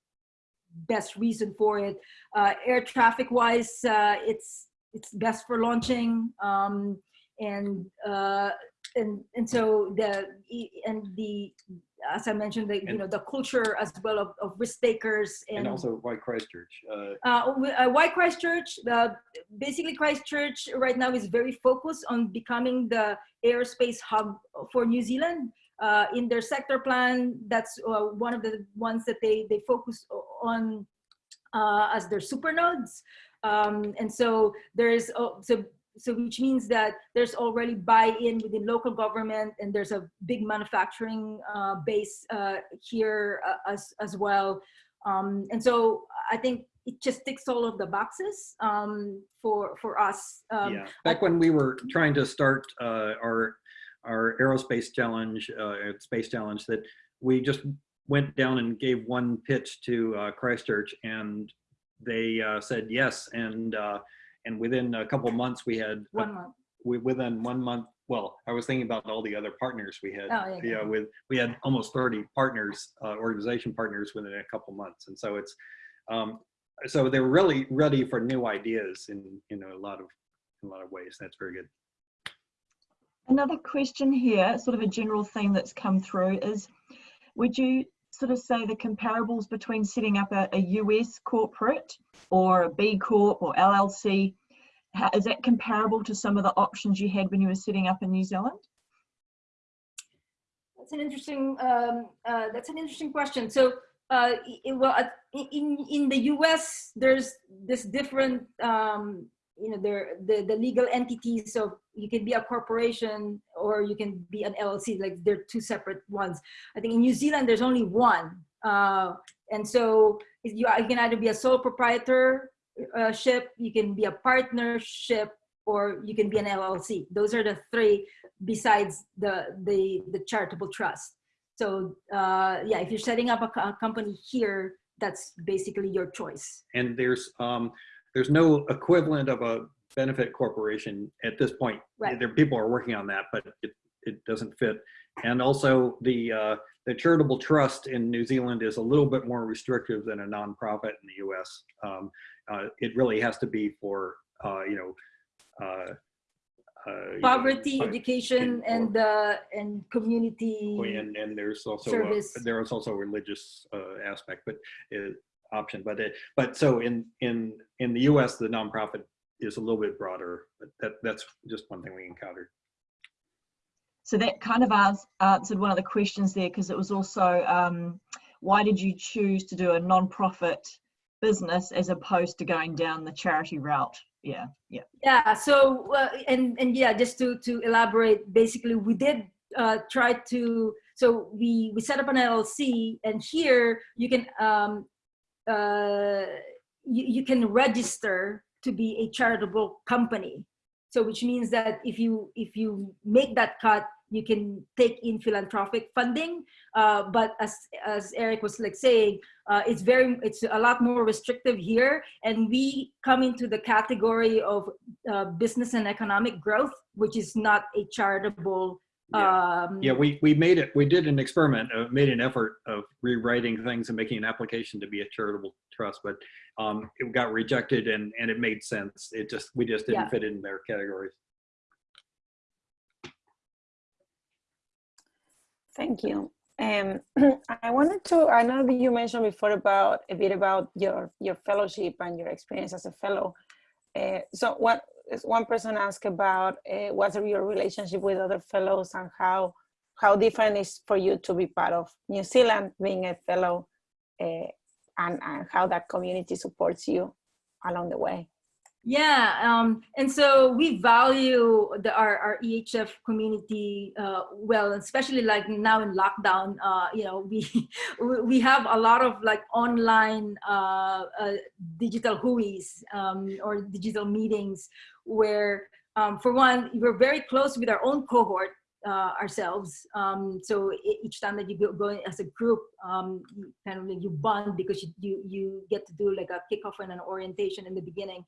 best reason for it. Uh, air traffic wise, uh, it's it's best for launching, um, and uh, and and so the and the as I mentioned, the you know the culture as well of, of risk takers and, And also why Christchurch? Uh, uh, uh, why Christchurch? The, basically, Christchurch right now is very focused on becoming the aerospace hub for New Zealand. Uh, in their sector plan, that's uh, one of the ones that they, they focus on uh, as their super nodes. Um, and so there's, uh, so, so which means that there's already buy-in within local government and there's a big manufacturing uh, base uh, here uh, as, as well. Um, and so I think it just ticks all of the boxes um, for for us. Um, yeah. Back when we were trying to start uh, our our aerospace challenge, uh, space challenge, that we just went down and gave one pitch to uh, Christchurch, and they uh, said yes, and uh, and within a couple months we had One month. we, within one month. Well, I was thinking about all the other partners we had. Oh, yeah, yeah. with we had almost 30 partners, uh, organization partners within a couple months, and so it's um, so they were really ready for new ideas in you know a lot of in a lot of ways. That's very good. Another question here, sort of a general theme that's come through is, would you sort of say the comparables between setting up a, a US corporate or a B Corp or LLC, how, is that comparable to some of the options you had when you were setting up in New Zealand? That's an interesting. Um, uh, that's an interesting question. So uh, i- well, in in the U.S., there's this different, um, you know, there the the legal entities. So you can be a corporation or you can be an LLC. Like they're two separate ones. I think in New Zealand, there's only one, uh, and so you you can either be a sole proprietor uh, you can be a partnership, or you can be an LLC. Those are the three besides the the the charitable trust. So uh, yeah, if you're setting up a, a company here, that's basically your choice. And there's, um, there's no equivalent of a benefit corporation at this point. Right. There, people are working on that, but it, it doesn't fit. And also the, uh, the charitable trust in New Zealand is a little bit more restrictive than a nonprofit in the US. Um, uh, it really has to be for, uh, you know, uh, uh, Poverty, Right. education, and uh, and community. and and there's also a, there is also a religious uh, aspect, but uh, option. But it, but so in in in the U.S. the nonprofit is a little bit broader. But that that's just one thing we encountered. So that kind of ans- answered one of the questions there because it was also um, why did you choose to do a non-profit business as opposed to going down the charity route? Yeah, yeah. Yeah. So uh, and and yeah, just to to elaborate, basically we did uh, try to. So we we set up an LLC, and here you can um, uh, you, you can register to be a charitable company. So which means that if you if you make that cut, you can take in philanthropic funding. Uh, but as as Eric was like saying, uh, it's very it's a lot more restrictive here, and we come into the category of uh, business and economic growth, which is not a charitable. Yeah. Um, Yeah, we we made it. We did an experiment, uh, made an effort of rewriting things and making an application to be a charitable trust, but um, it got rejected, and and it made sense. It just we just didn't Yeah. fit in their categories. Thank you. Um, I wanted to, I know that you mentioned before about a bit about your, your fellowship and your experience as a fellow. Uh, so what one person asked about uh, what's your relationship with other fellows and how, how different is for you to be part of New Zealand being a fellow uh, and, and how that community supports you along the way. Yeah, um, and so we value the, our, our EHF community uh, well, especially like now in lockdown. Uh, you know, we we- have a lot of like online uh, uh, digital huis um, or digital meetings where, um, for one, we're very close with our own cohort uh, ourselves. Um, so each time that you go, go as a group, um, you kind of like you bond because you, you you get to do like a kickoff and an orientation in the beginning.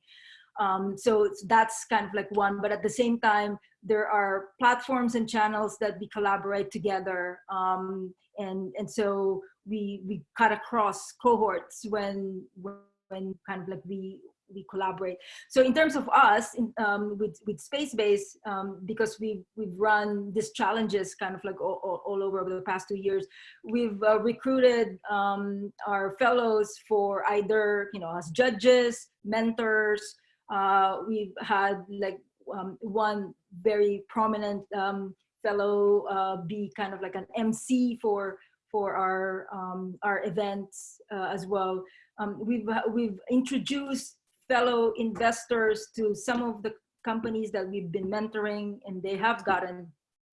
Um, so that's kind of like one, but at the same time, there are platforms and channels that we collaborate together. Um, and, and so we, we cut across cohorts when, when kind of like we, we collaborate. So in terms of us in, um, with, with Spacebase, um, because we've, we've run these challenges kind of like all, all, all over over the past two years, we've uh, recruited um, our fellows for either, you know, as judges, mentors, uh, we've had like um, one very prominent um, fellow uh, be kind of like an MC for for our um, our events uh, as well. Um, we've we've introduced fellow investors to some of the companies that we've been mentoring, and they have gotten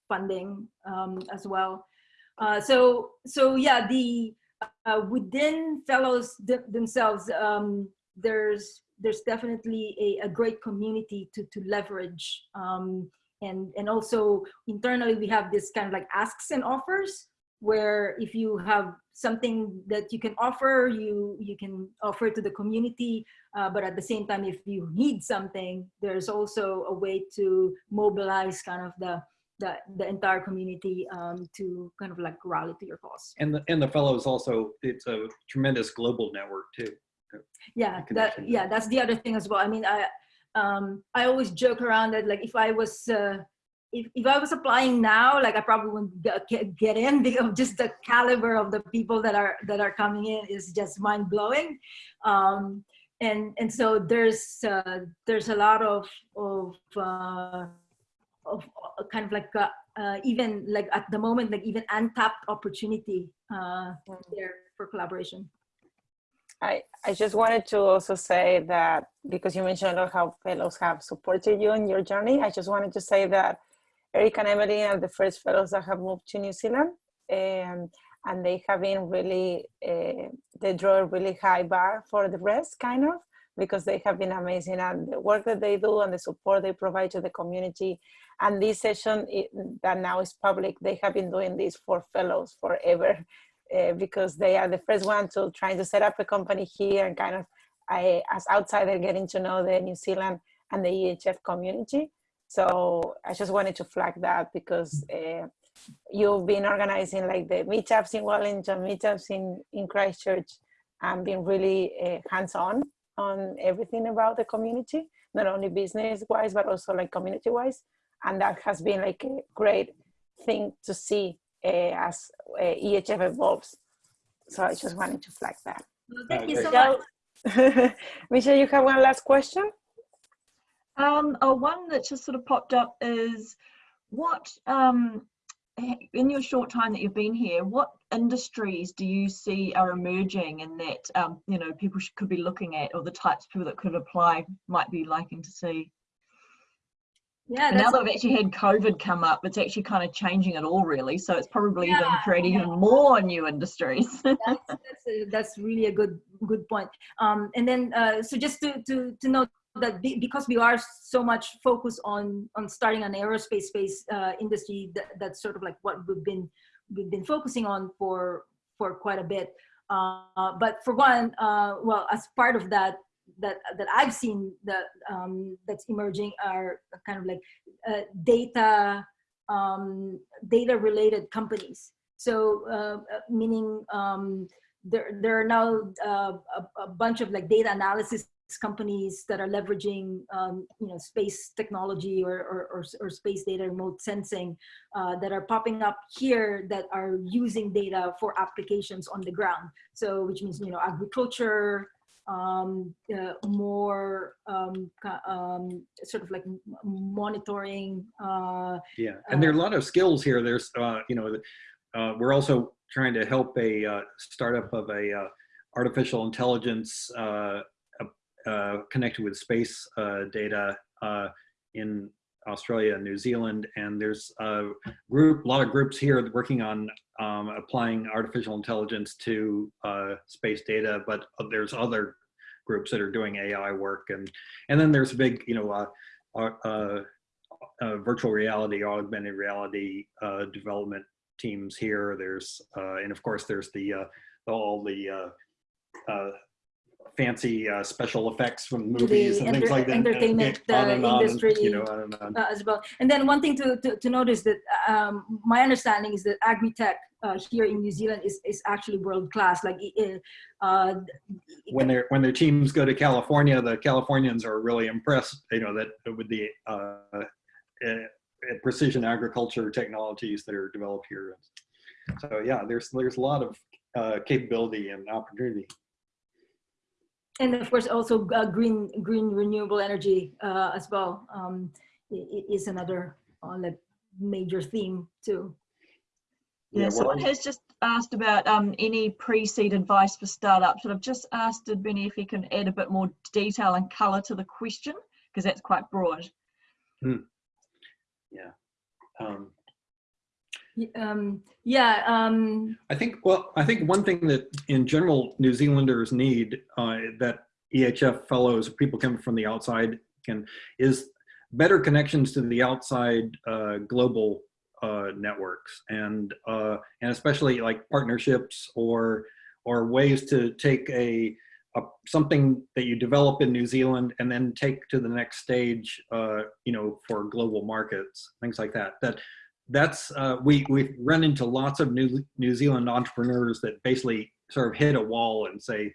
funding um, as well. Uh, so so yeah, the uh, within fellows th- themselves, um, there's there's definitely a, a great community to, to leverage. Um, and, and also internally, we have this kind of like asks and offers where if you have something that you can offer, you, you can offer to the community. Uh, but at the same time, if you need something, there's also a way to mobilize kind of the, the, the entire community um, to kind of like rally to your cause. And the and the fellows also, it's a tremendous global network too. Yeah that yeah that's the other thing as well. I mean i um i always joke around that like if i was uh if, if i was applying now like i probably wouldn't get, get- get in because just the caliber of the people that are that are coming in is just mind-blowing. Um and and so there's uh there's a lot of of uh of uh, kind of like uh, uh, even like at the moment like even untapped opportunity uh there for collaboration. I, I just wanted to also say that because you mentioned how fellows have supported you in your journey, I just wanted to say that Eric and Emily are the first fellows that have moved to New Zealand and, and they have been really, uh, they draw a really high bar for the rest kind of because they have been amazing and the work that they do and the support they provide to the community. And this session it, that now is public, they have been doing this for fellows forever uh, because they are the first one to trying to set up a company here and kind of I, as outsider getting to know the New Zealand and the EHF community. So I just wanted to flag that because uh, you've been organizing like the meetups in Wellington, meetups in, in Christchurch, and been really uh, hands-on on everything about the community, not only business-wise, but also like community-wise. And that has been like a great thing to see as uh, EHF evolves. So I just wanted to flag that. Well, thank you so much. Michelle, you have one last question? Um, oh, one that just sort of popped up is what, um, in your short time that you've been here, what industries do you see are emerging and that, um, you know, people should, could be looking at or the types of people that could apply might be liking to see? Yeah, now we've actually had COVID come up, it's actually kind of changing it all really. So it's probably even creating yeah. even more new industries. that's, that's, a- that's really a good good point. Um, and then, uh, so just to, to, to note that be, because we are so much focused on on starting an aerospace space uh, industry, that, that's sort of like what we've been we've been focusing on for for quite a bit. Uh, but for one, uh, well, as part of that, that that I've seen that um, that's emerging are kind of like uh, data um, data related companies. So uh, meaning um, there there are now uh, a, a bunch of like data analysis companies that are leveraging um, you know space technology or, or, or, or space data remote sensing uh, that are popping up here that are using data for applications on the ground so which means you know agriculture um, uh, more um, um, sort of like monitoring uh, Yeah, and there are a lot of skills here. There's, uh, you know, uh, we're also trying to help a uh, startup of a uh, artificial intelligence uh, uh, uh, connected with space uh, data uh, in Australia and New Zealand. And there's a group, a lot of groups here working on um, applying artificial intelligence to uh, space data, but there's other groups that are doing AI work. And, and then there's a big, you know, uh, uh, uh, uh, virtual reality, augmented reality uh, development teams here. There's, and of course, there's the all the fancy uh, special effects from movies and things like that. entertainment, uh, and on, industry. you know, on uh, as well. And then one thing to, to, to note is that um, my understanding is that agri-tech uh, here in New Zealand is, is actually world class. Like uh, uh, when their when their teams go to California, the Californians are really impressed. You know that with the uh, uh, precision agriculture technologies that are developed here. So yeah, there's there's a lot of uh, capability and opportunity. And of course also uh, green green renewable energy uh, as well um, i- i- is another uh, like major theme too. Yeah, Yeah, someone has just asked about um, any pre-seed advice for startups, and I've just asked Benny if he can add a bit more detail and colour to the question, because that's quite broad. Um, Y- Um, yeah, um, I think, well, I think one thing that in general New Zealanders need uh, that EHF fellows, people coming from the outside can, is better connections to the outside uh, global uh, networks and, uh, and especially like partnerships or, or ways to take a, a, something that you develop in New Zealand and then take to the next stage, uh, you know, for global markets, things like that. That that's uh, we we've run into lots of New New Zealand entrepreneurs that basically sort of hit a wall and say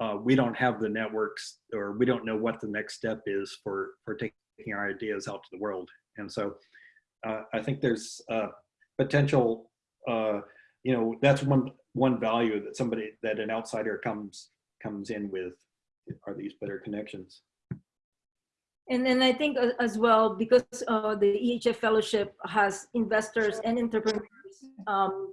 uh, we don't have the networks or we don't know what the next step is for for taking our ideas out to the world. And so uh, I think there's uh, potential. Uh, you know, that's one one value that somebody that an outsider comes comes in with are these better connections. And then I think as well, because uh, the EHF Fellowship has investors and entrepreneurs, um,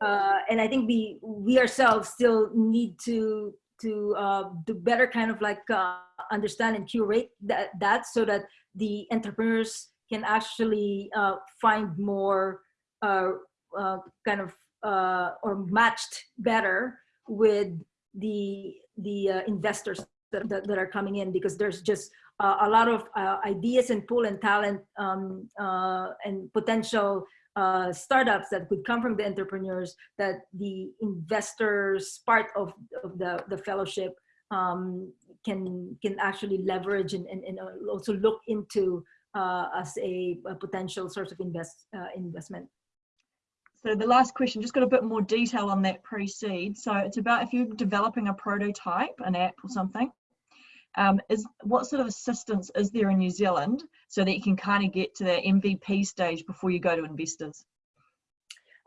uh, and I think we we ourselves still need to to uh, do better kind of like uh, understand and curate that that so that the entrepreneurs can actually uh, find more uh, kind of or matched better with the the investors that, that, that are coming in because there's just uh, a lot of uh, ideas and pool and talent um, uh, and potential uh, startups that could come from the entrepreneurs that the investors part of, of the, the fellowship um, can can actually leverage and, and, and also look into uh, as a, a potential source of invest uh, investment. So the last question, just got a bit more detail on that pre-seed. So it's about if you're developing a prototype, an app or something, um, is what sort of assistance is there in New Zealand so that you can kind of get to that MVP stage before you go to investors?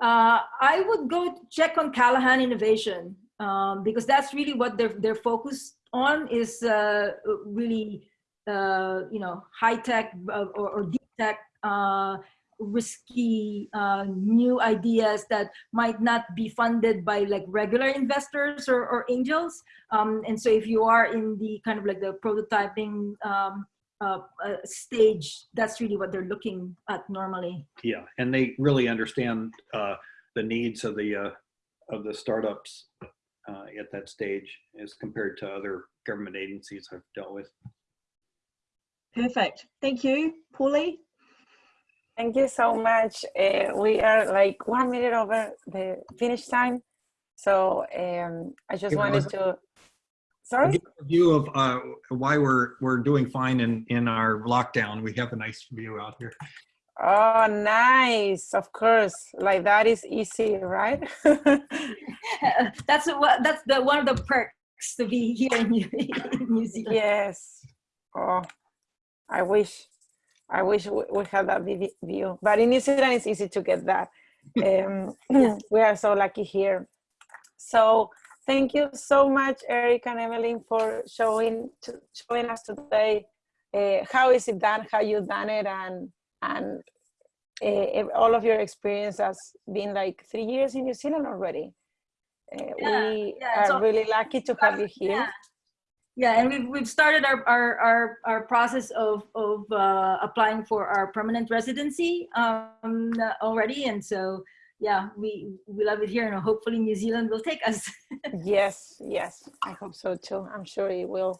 Uh, I would go check on Callaghan Innovation um, because that's really what they're they're focused on is uh, really uh, you know high tech uh, or, or deep tech uh, risky uh, new ideas that might not be funded by like regular investors or, or angels. Um, and so if you are in the kind of like the prototyping um, uh, uh, stage, that's really what they're looking at normally. Yeah, and they really understand uh, the needs of the uh, of the startups uh, at that stage as compared to other government agencies I've dealt with. Perfect. Thank you, Paulie. Thank you so much. Uh, we are like one minute over the finish time. So um, I just Give wanted to, I'll sorry? a view of uh, why we're we're doing fine in in our lockdown. We have a nice view out here. Oh, nice. Of course. Like that is easy, right? that's what that's the one of the perks to be here in New, in New Zealand. yes. Oh, I wish. I wish we had that view. But in New Zealand, it's easy to get that. Um, we are so lucky here. So thank you so much, Eric and Evelyn, for showing to, showing us today uh, how is it done, how you done it, and and uh, all of your experience has been like three years in New Zealand already. Uh, Yeah, we yeah, are all- really lucky to have you here. Yeah. Yeah, and we've, we've started our, our, our, our process of, of uh, applying for our permanent residency um, already. And so, yeah, we, we love it here and hopefully New Zealand will take us. Yes, yes, I hope so too. I'm sure it will.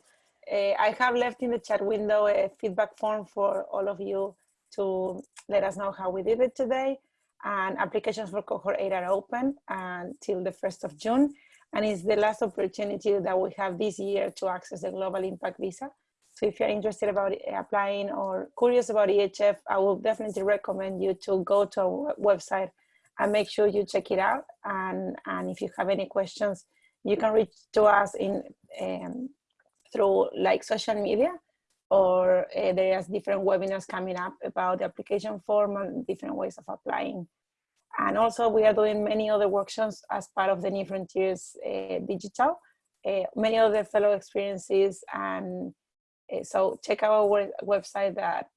Uh, I have left in the chat window a feedback form for all of you to let us know how we did it today. And applications for cohort 8 are open until the 1st of June. And it's the last opportunity that we have this year to access the Global Impact Visa. So if you're interested about applying or curious about EHF, I will definitely recommend you to go to our website and make sure you check it out. And, and if you have any questions, you can reach to us in um, through like social media or uh, there is different webinars coming up about the application form and different ways of applying. And also we are doing many other workshops as part of the New Frontiers uh, Digital, uh, many other fellow experiences. And uh, so check our website that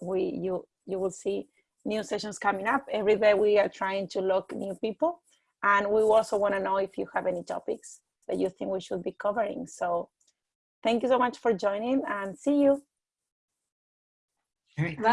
we you you will see new sessions coming up. Every day we are trying to look new people. And we also want to know if you have any topics that you think we should be covering. So thank you so much for joining and see you. Okay.